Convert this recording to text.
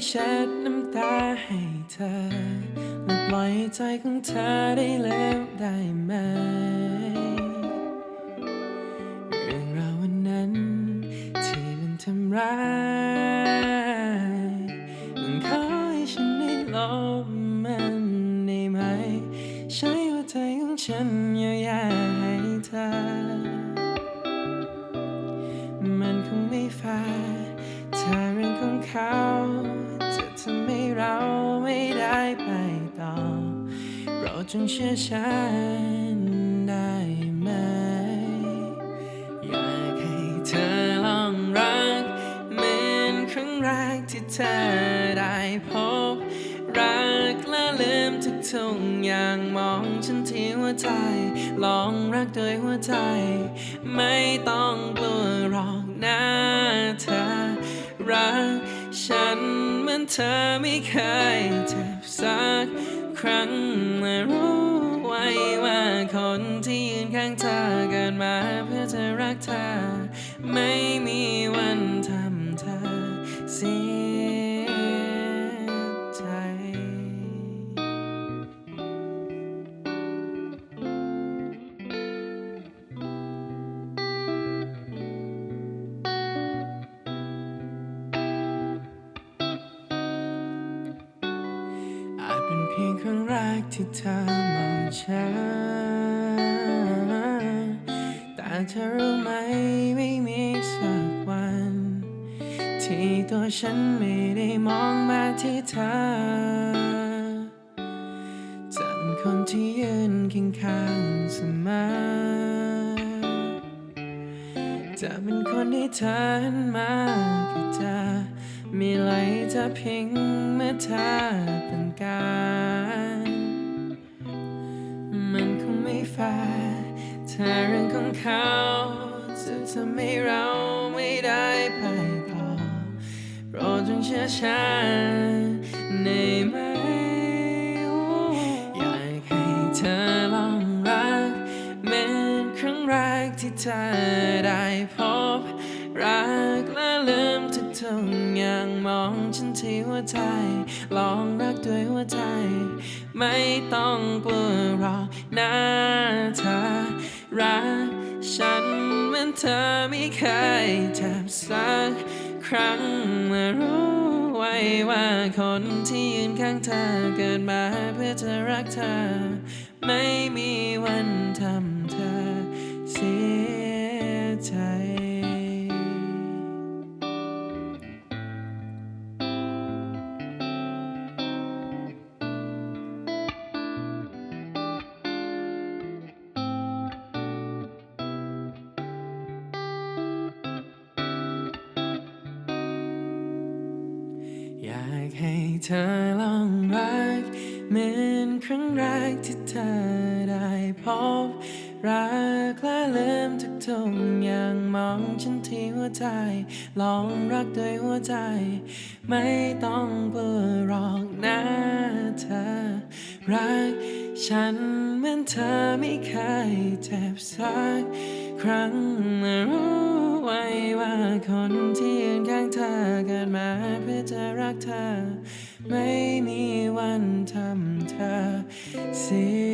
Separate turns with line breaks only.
้เช็ดน้ำตาให้เธอและปล่อยใจของเธอได้แล้วได้ไหม เรื่องราววันนั้น ที่มันทำร้ายมันขอให้ฉันได้ลบมันได้ไหม ใช้หัวใจของฉันเยียวยาให้เธอ มันคงไม่แฟร์ถ้าเรื่องของเขา จงเชื่อฉันได้ไหม อยากให้เธอลองรักเหมือนครั้งแรกที่เธอได้พบ รักและลืมทุกทุกอย่างมองฉันที่หัวใจ ลองรักโดยหัวใจ ไม่ต้องกลัวหรอกนะเธอรักฉันเหมือนเธอไม่เคยเจ็บสัก ครั้งรู้ไว้ว่าคนที่ยืนข้างเธอเกิดมาเพื่อจะรักเธอไม่ กที่เธอมองฉันแต่เธอรู้ไหมไม่มีสักวัน ที่ตัวฉันไม่ได้มองมาที่เธอจะเป็นคนที่ยืนเคียงข้างเสมอจะเป็นคนที่เธอหันมาก็จะมีไหลจะพิงเมื่อเธอต้องการ ฟร์ถ้าเรื่องของเขาจะทำให้เราไม่ได้ไปต่อโปรดจงเชื่อฉันได้ไหมอยากให้เธอลองรักเหมือนครั้งแรกที่เธอได้พบ รักและลืมทุกทุกอย่างมองฉันที่หัวใจ ลองรักด้วยหัวใจ ไม่ต้องกลัวหรอกนะเธอรักฉันเหมือนเธอไม่เคยเจ็บสักครั้งและรู้ไว้ว่าคนที่ยืนข้างเธอเกิดมาเพื่อจะรักเธอ ไม่มีวันทำ เธอลองรักเหมือนครั้งแรกที่เธอได้พบ รักและลืมทุกทุกอย่างมองฉันที่หัวใจ ลองรักด้วยหัวใจ ไม่ต้องกลัวหรอกนะเธอ รักฉันเหมือนเธอไม่เคยเจ็บสักครั้งรู้ไว้ว่าคนที่ยืนข้าง เธอเกิดมาเพื่อจะรักเธอ ไม่มีวันทำเธอเสีย